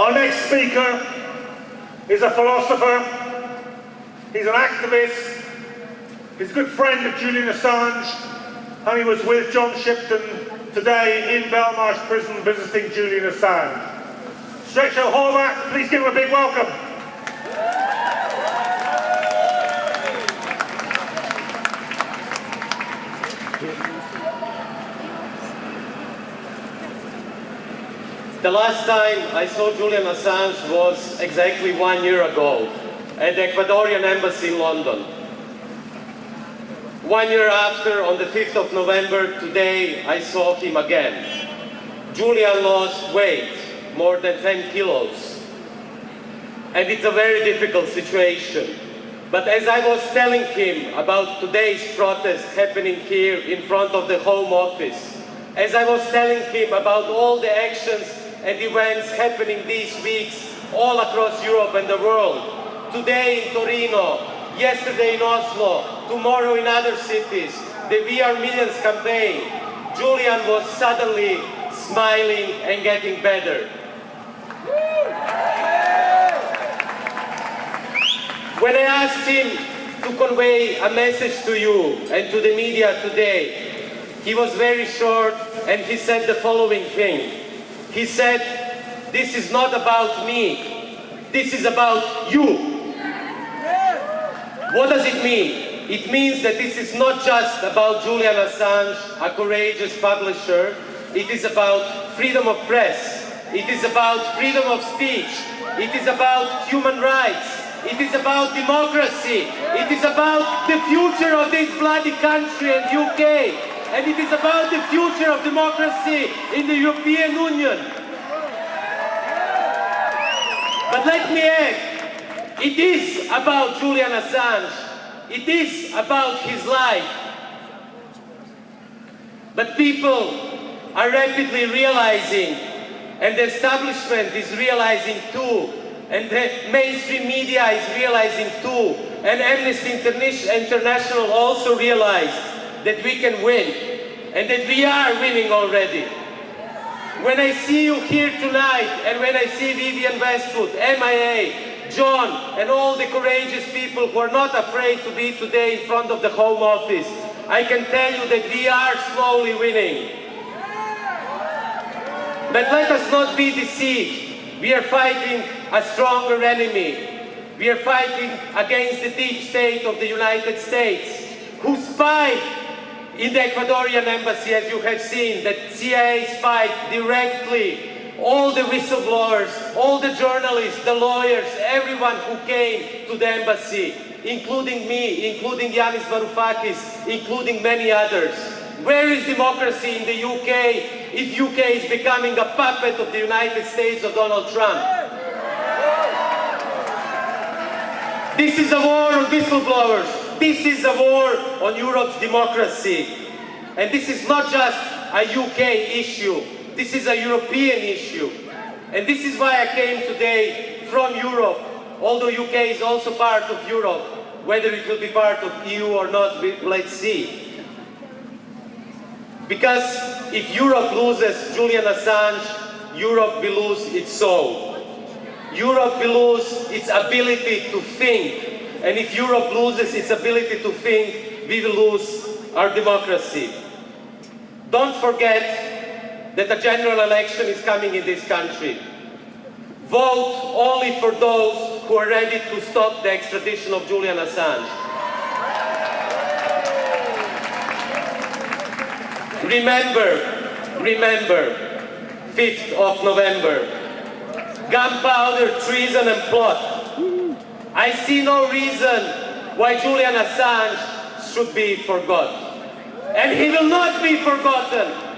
Our next speaker is a philosopher, he's an activist, he's a good friend of Julian Assange, and he was with John Shipton today in Belmarsh prison visiting Julian Assange. Srećko Horvat, please give him a big welcome. The last time I saw Julian Assange was exactly one year ago at the Ecuadorian Embassy in London. One year after, on the 5th of November, today, I saw him again. Julian lost weight, more than 10 kilos. And it's a very difficult situation. But as I was telling him about today's protest happening here in front of the Home Office, as I was telling him about all the actions and events happening these weeks all across Europe and the world. Today in Torino, yesterday in Oslo, tomorrow in other cities, the We Are Millions campaign, Julian was suddenly smiling and getting better. When I asked him to convey a message to you and to the media today, he was very short and he said the following thing. He said, this is not about me, this is about you. What does it mean? It means that this is not just about Julian Assange, a courageous publisher, it is about freedom of press, it is about freedom of speech, it is about human rights, it is about democracy, it is about the future of this bloody country and UK, and it is about the future of democracy in the European Union. But let me add, it is about Julian Assange. It is about his life. But people are rapidly realizing, and the establishment is realizing too, and the mainstream media is realizing too, and Amnesty International also realized that we can win and that we are winning already. When I see you here tonight and when I see Vivienne Westwood, MIA, John and all the courageous people who are not afraid to be today in front of the Home Office, I can tell you that we are slowly winning. But let us not be deceived. We are fighting a stronger enemy. We are fighting against the deep state of the United States, who spy in the Ecuadorian embassy, as you have seen, that CIA spied directly all the whistleblowers, all the journalists, the lawyers, everyone who came to the embassy, including me, including Yanis Varoufakis, including many others. Where is democracy in the UK if UK is becoming a puppet of the United States of Donald Trump? This is a war on whistleblowers. This is a war on Europe's democracy. And this is not just a UK issue. This is a European issue. And this is why I came today from Europe, although UK is also part of Europe. Whether it will be part of EU or not, let's see. Because if Europe loses Julian Assange, Europe will lose its soul. Europe will lose its ability to think and if Europe loses its ability to think, we will lose our democracy. Don't forget that a general election is coming in this country. Vote only for those who are ready to stop the extradition of Julian Assange. Remember, remember, 5th of November, gunpowder, treason and plot I see no reason why Julian Assange should be forgotten. And he will not be forgotten